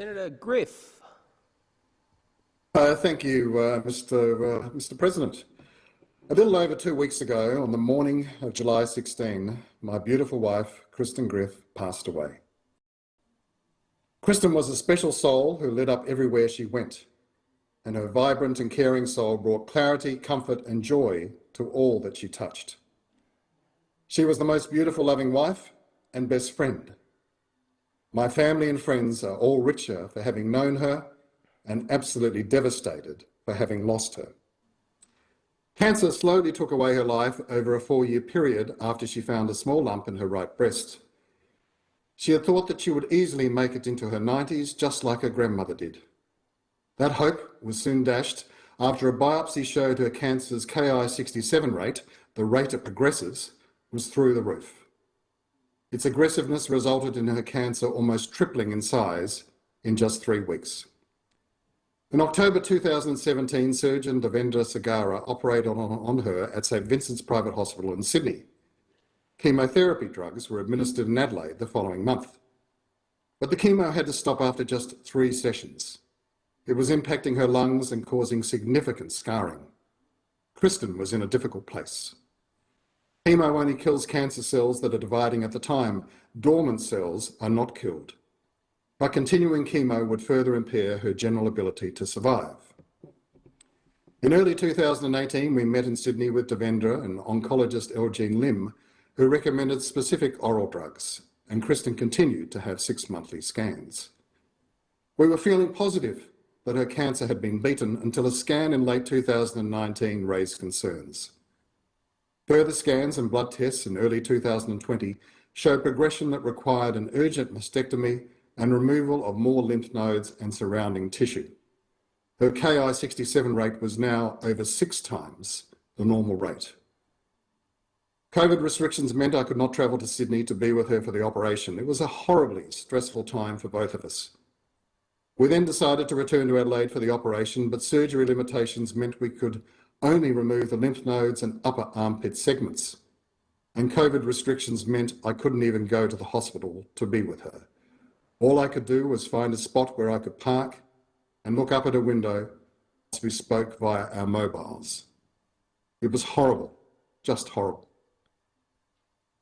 Senator Griff. Uh, thank you, uh, Mr. Uh, Mr. President. A little over two weeks ago, on the morning of July 16, my beautiful wife, Kristen Griff, passed away. Kristen was a special soul who lit up everywhere she went, and her vibrant and caring soul brought clarity, comfort, and joy to all that she touched. She was the most beautiful, loving wife and best friend. My family and friends are all richer for having known her and absolutely devastated for having lost her. Cancer slowly took away her life over a four-year period after she found a small lump in her right breast. She had thought that she would easily make it into her 90s, just like her grandmother did. That hope was soon dashed after a biopsy showed her cancer's Ki67 rate, the rate it progresses, was through the roof. Its aggressiveness resulted in her cancer almost tripling in size in just three weeks. In October 2017, surgeon Devendra Segara operated on, on her at St Vincent's Private Hospital in Sydney. Chemotherapy drugs were administered in Adelaide the following month. But the chemo had to stop after just three sessions. It was impacting her lungs and causing significant scarring. Kristen was in a difficult place. Chemo only kills cancer cells that are dividing at the time. Dormant cells are not killed but continuing chemo would further impair her general ability to survive. In early 2018, we met in Sydney with Devendra and oncologist Elgene Lim, who recommended specific oral drugs, and Kristen continued to have six monthly scans. We were feeling positive that her cancer had been beaten until a scan in late 2019 raised concerns. Further scans and blood tests in early 2020 showed progression that required an urgent mastectomy and removal of more lymph nodes and surrounding tissue. Her Ki67 rate was now over six times the normal rate. COVID restrictions meant I could not travel to Sydney to be with her for the operation. It was a horribly stressful time for both of us. We then decided to return to Adelaide for the operation, but surgery limitations meant we could only remove the lymph nodes and upper armpit segments. And COVID restrictions meant I couldn't even go to the hospital to be with her. All I could do was find a spot where I could park and look up at a window as we spoke via our mobiles. It was horrible, just horrible.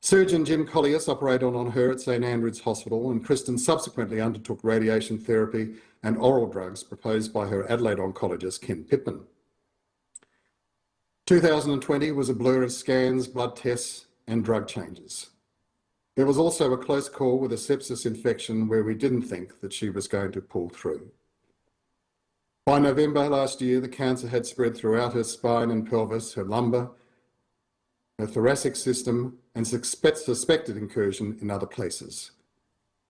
Surgeon Jim Kollias operated on her at St Andrews Hospital and Kristen subsequently undertook radiation therapy and oral drugs proposed by her Adelaide oncologist Ken Pittman. 2020 was a blur of scans, blood tests and drug changes. There was also a close call with a sepsis infection where we didn't think that she was going to pull through. By November last year, the cancer had spread throughout her spine and pelvis, her lumbar, her thoracic system, and suspected incursion in other places.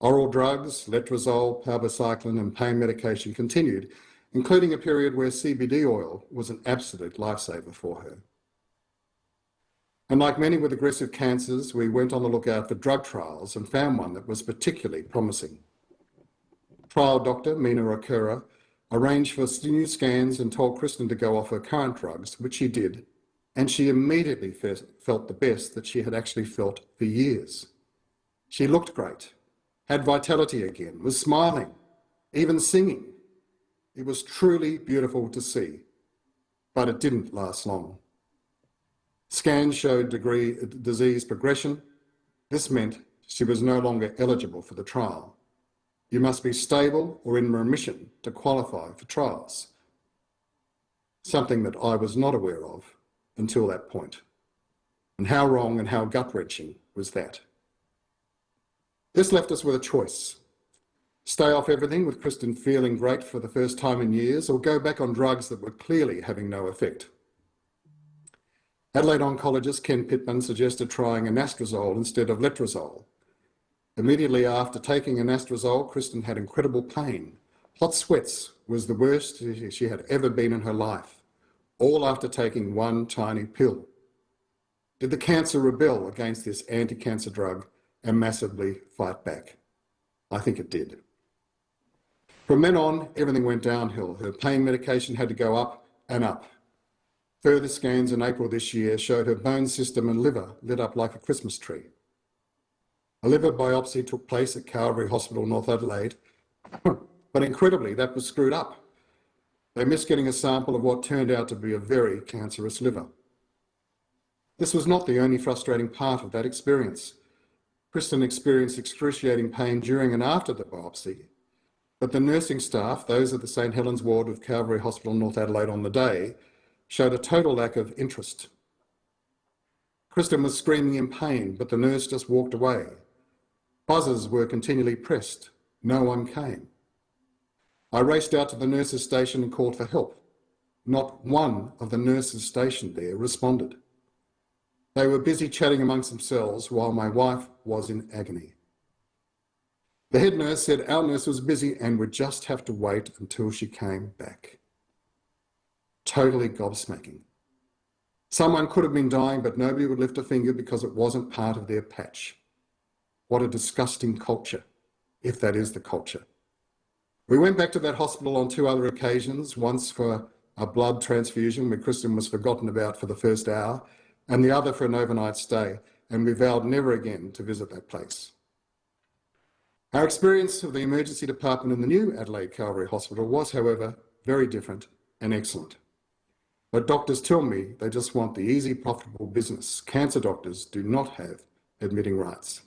Oral drugs, letrozole, palbociclib, and pain medication continued, including a period where CBD oil was an absolute lifesaver for her. And like many with aggressive cancers, we went on the lookout for drug trials and found one that was particularly promising. Trial doctor Mina Rakura arranged for new scans and told Kristen to go off her current drugs, which she did, and she immediately felt the best that she had actually felt for years. She looked great, had vitality again, was smiling, even singing. It was truly beautiful to see, but it didn't last long. Scans showed degree, disease progression. This meant she was no longer eligible for the trial. You must be stable or in remission to qualify for trials. Something that I was not aware of until that point. And how wrong and how gut-wrenching was that? This left us with a choice. Stay off everything with Kristen feeling great for the first time in years or go back on drugs that were clearly having no effect. Adelaide oncologist Ken Pittman suggested trying anastrozole instead of letrozole. Immediately after taking anastrozole, Kristen had incredible pain. Hot sweats was the worst she had ever been in her life, all after taking one tiny pill. Did the cancer rebel against this anti-cancer drug and massively fight back? I think it did. From then on, everything went downhill. Her pain medication had to go up and up. Further scans in April this year showed her bone system and liver lit up like a Christmas tree. A liver biopsy took place at Calvary Hospital, North Adelaide, but incredibly, that was screwed up. They missed getting a sample of what turned out to be a very cancerous liver. This was not the only frustrating part of that experience. Kristen experienced excruciating pain during and after the biopsy, but the nursing staff, those at the St Helens ward of Calvary Hospital, North Adelaide on the day, showed a total lack of interest. Kristen was screaming in pain, but the nurse just walked away. Buzzers were continually pressed. No one came. I raced out to the nurses' station and called for help. Not one of the nurses stationed there responded. They were busy chatting amongst themselves while my wife was in agony. The head nurse said our nurse was busy and would just have to wait until she came back. Totally gobsmacking. Someone could have been dying, but nobody would lift a finger because it wasn't part of their patch. What a disgusting culture, if that is the culture. We went back to that hospital on two other occasions, once for a blood transfusion where Kristen was forgotten about for the first hour, and the other for an overnight stay, and we vowed never again to visit that place. Our experience of the emergency department in the new Adelaide Calvary Hospital was, however, very different and excellent. But doctors tell me they just want the easy, profitable business. Cancer doctors do not have admitting rights.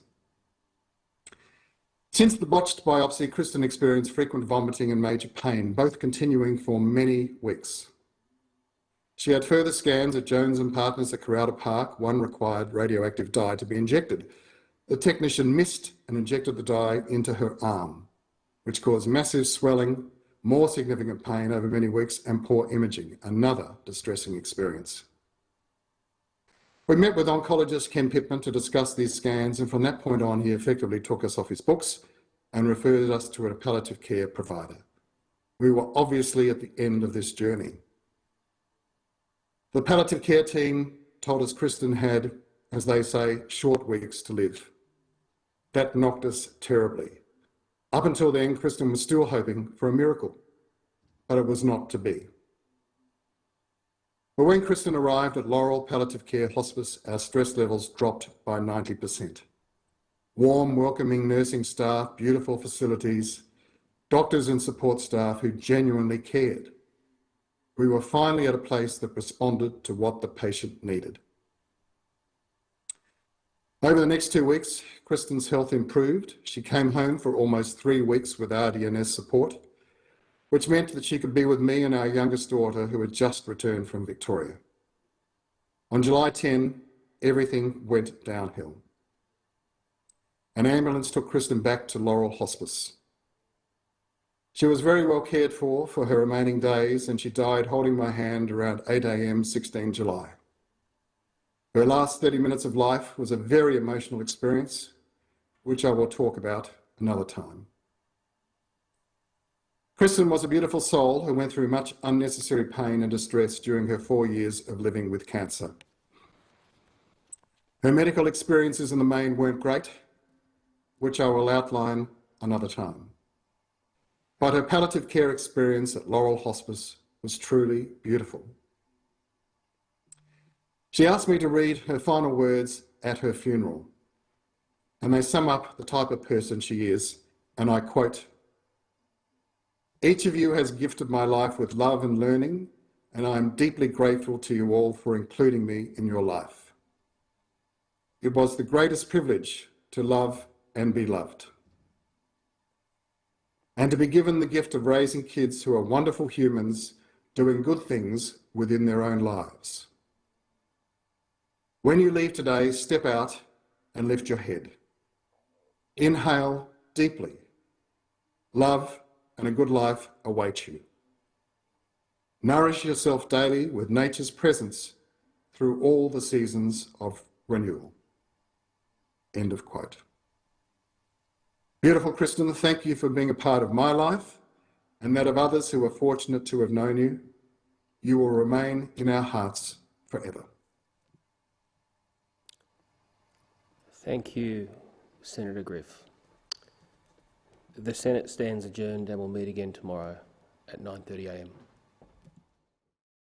Since the botched biopsy, Kristen experienced frequent vomiting and major pain, both continuing for many weeks. She had further scans at Jones and Partners at Kurralta Park. One required radioactive dye to be injected. The technician missed and injected the dye into her arm, which caused massive swelling, more significant pain over many weeks, and poor imaging, another distressing experience. We met with oncologist Ken Pittman to discuss these scans, and from that point on, he effectively took us off his books and referred us to a palliative care provider. We were obviously at the end of this journey. The palliative care team told us Kristen had, as they say, short weeks to live. That knocked us terribly. Up until then, Kristen was still hoping for a miracle, but it was not to be. But when Kristen arrived at Laurel Palliative Care Hospice, our stress levels dropped by 90%. Warm, welcoming nursing staff, beautiful facilities, doctors and support staff who genuinely cared we were finally at a place that responded to what the patient needed. Over the next two weeks, Kristen's health improved. She came home for almost three weeks with RDNS support, which meant that she could be with me and our youngest daughter, who had just returned from Victoria. On July 10, everything went downhill. An ambulance took Kristen back to Laurel Hospice. She was very well cared for for her remaining days and she died holding my hand around 8 a.m. 16 July. Her last 30 minutes of life was a very emotional experience, which I will talk about another time. Kristen was a beautiful soul who went through much unnecessary pain and distress during her four years of living with cancer. Her medical experiences in the main weren't great, which I will outline another time. But her palliative care experience at Laurel Hospice was truly beautiful. She asked me to read her final words at her funeral, and they sum up the type of person she is, and I quote, each of you has gifted my life with love and learning, and I am deeply grateful to you all for including me in your life. It was the greatest privilege to love and be loved and to be given the gift of raising kids who are wonderful humans doing good things within their own lives. When you leave today, step out and lift your head. Inhale deeply. Love and a good life await you. Nourish yourself daily with nature's presence through all the seasons of renewal. End of quote. Beautiful Kristen, thank you for being a part of my life and that of others who are fortunate to have known you. You will remain in our hearts forever. Thank you, Senator Griff. The Senate stands adjourned and will meet again tomorrow at 9.30am.